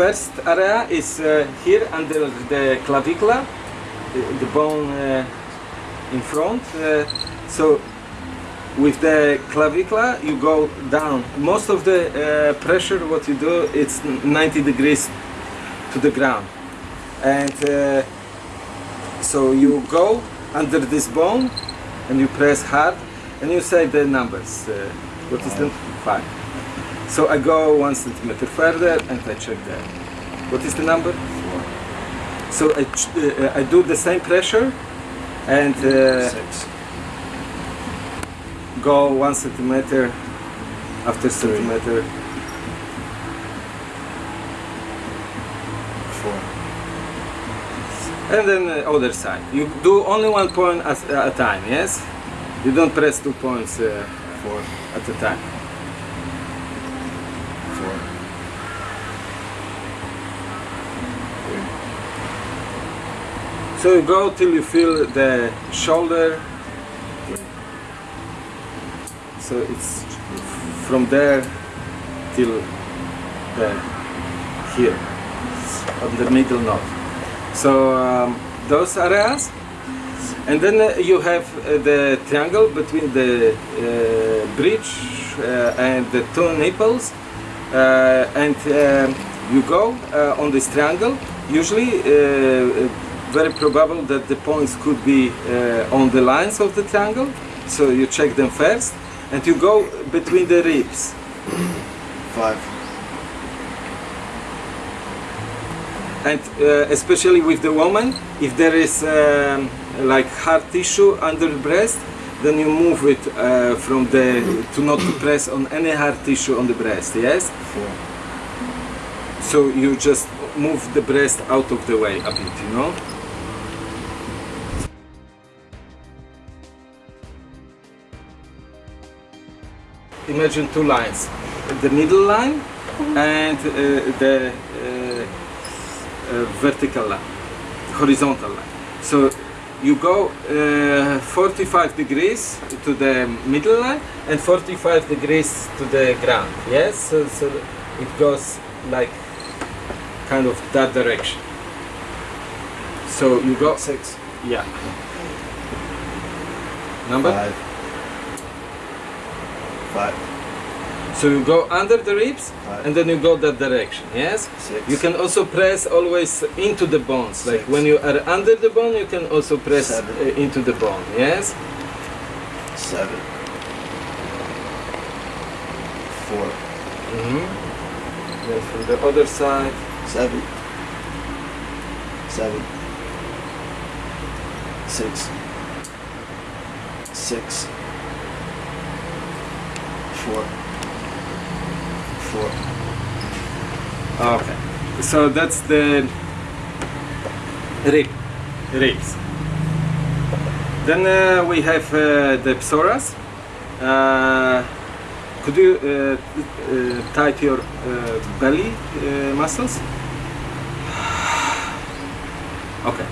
first area is uh, here under the clavicula, the, the bone uh, in front. Uh, so with the clavicula you go down. Most of the uh, pressure what you do it's 90 degrees to the ground. And uh, so you go under this bone and you press hard and you say the numbers. Uh, what is the five? So I go one centimeter further and I check that. What is the number? Four. So I, uh, I do the same pressure and uh, Six. go one centimeter after Three. centimeter. Four. And then the other side. You do only one point at a time, yes? You don't press two points uh, Four. at a time. So you go till you feel the shoulder. So it's from there till the here, on the middle knot. So um, those areas, and then uh, you have uh, the triangle between the uh, bridge uh, and the two nipples, uh, and um, you go uh, on this triangle. Usually, very probable that the points could be uh, on the lines of the triangle. So you check them first, and you go between the ribs. Five. and uh, especially with the woman if there is um, like hard tissue under the breast then you move it uh, from the to not to press on any hard tissue on the breast yes Four. so you just move the breast out of the way a bit you know? Imagine two lines. The middle line and uh, the uh, uh, vertical line horizontal line. So you go uh, 45 degrees to the middle line and 45 degrees to the ground yes? So, so it goes like kind of that direction so you got Six. yeah number Five. Five. so you go under the ribs Five. and then you go that direction yes Six. you can also press always into the bones like when you are under the bone you can also press Seven. uh, into the bone yes Seven. Four. hmm then from the other side Seven. Seven. Six. Six. Four. Four. okay so that's the rib ribs then uh, we have uh, the psoas uh, could you uh, uh, tight your uh, belly uh, muscles okay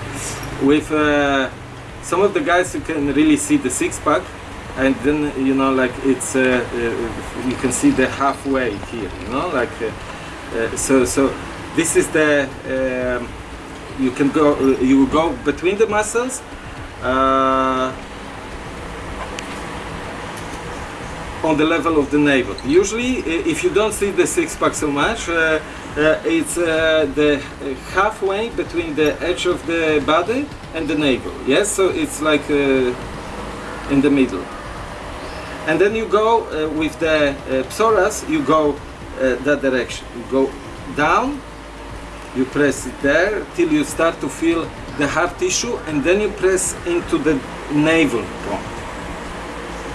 with uh, some of the guys you can really see the six pack and then you know like it's uh, uh, you can see the halfway here you know like uh, uh, so so this is the um, you can go you go between the muscles on the level of the navel. Usually, if you don't see the six pack so much, uh, it's uh, the uh, halfway between the edge of the body and the navel. Yes, so it's like uh, in the middle. And then you go uh, with the uh, psoas, you go uh, that direction. You go down, you press it there till you start to feel the hard tissue, and then you press into the navel point.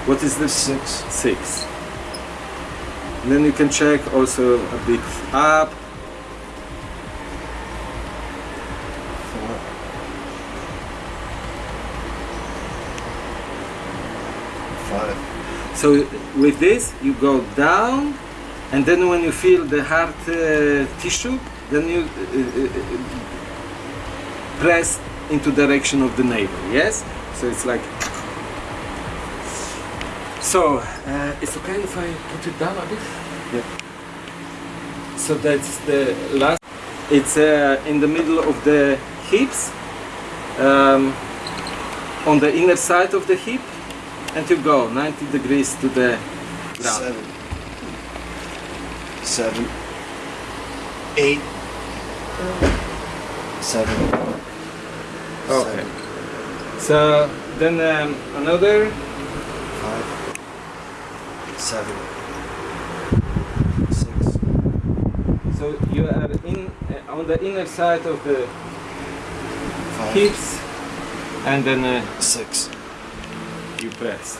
What is the Six. six. And then you can check also a bit up. Four. Five. So with this you go down, and then when you feel the hard uh, tissue, then you uh, uh, uh, press into direction of the navel. Yes. So it's like. So uh, it's okay if I put it down a bit. Yeah. So that's the last. it's uh, in the middle of the hips, um, on the inner side of the hip, and you go 90 degrees to the ground. Seven. Seven. Eight. Seven. Okay. So then um, another Five. Seven. Six. So you are in uh, on the inner side of the Five. Hips, and then uh, Six. you press.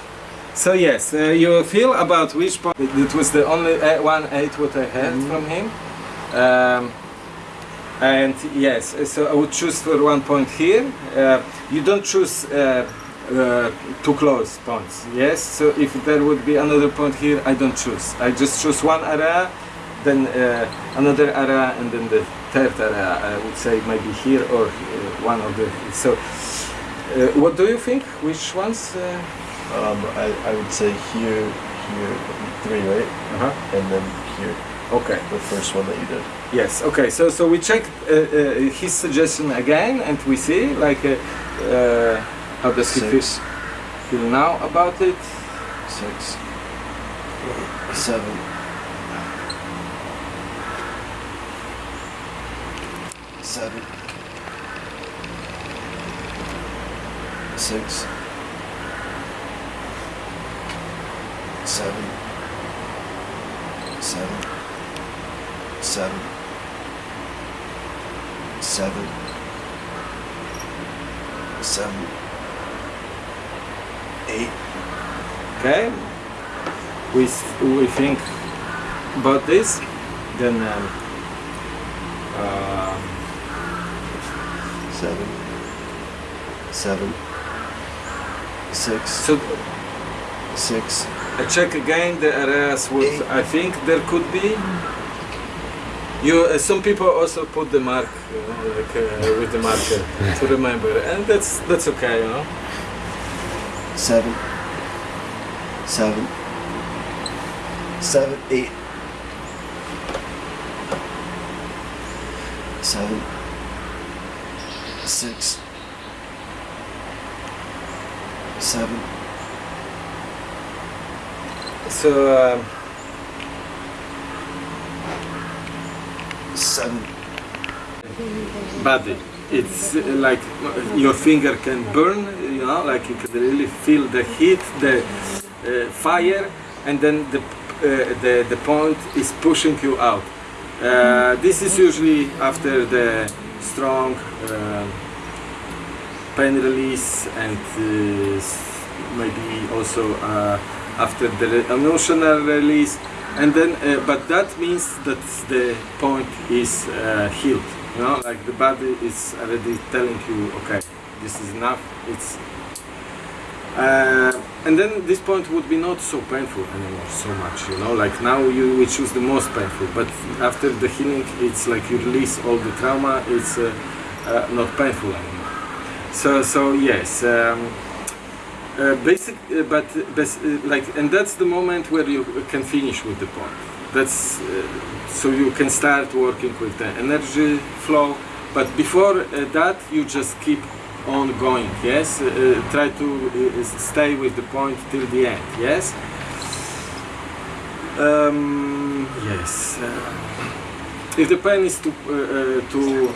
So yes, uh, you feel about which point. It was the only uh, one eight what I had Mhm. from him. Um, and yes, so I would choose for one point here. Uh, you don't choose uh, uh, too close points. Yes. So if there would be another point here, I don't choose. I just choose one area, then uh, another area, and then the third area. I would say maybe here or uh, one of the. So, uh, what do you think? Which ones? Uh, Um, I, I would say here, here, three, right? uh-huh. And then here, Okay. the first one that you did. Yes. Okay. So so we check uh, uh, his suggestion again, and we see like uh, uh, how does he feel, feel now about it. Six. Seven. Seven. Six. Seven. Seven. Seven. Seven. Seven. Eight. Okay. We we think about this, then. Um, uh, seven, seven, six, so six, I check again the areas what Eight. I think there could be. You, uh, some people also put the mark uh, like, uh, with the marker to remember, and that's that's okay, you know. seven, seven, seven, eight, seven, six, seven, So um, seven, body, it's uh, like your finger can burn, you know, like you can really feel the heat, the uh, fire, and then the uh, the the point is pushing you out. Uh, this is usually after the strong uh, pain release and uh, maybe also uh, after the emotional release. And then but that means that the point is healed you know like the body is already telling you okay this is enough. It's uh, and then this point would be not so painful anymore so much you know like now you we choose the most painful but after the healing it's like you release all the trauma it's uh, uh, not painful anymore. So so yes um, uh, basic uh, but bas- like and that's the moment where you can finish with the point that's so you can start working with the energy flow but before that you just keep on going yes? Uh, uh, try to uh, stay with the point till the end yes? Um, yes uh, if the pain is too uh, uh, too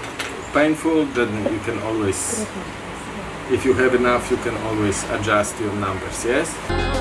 painful then you can always if you have enough you can always adjust your numbers yes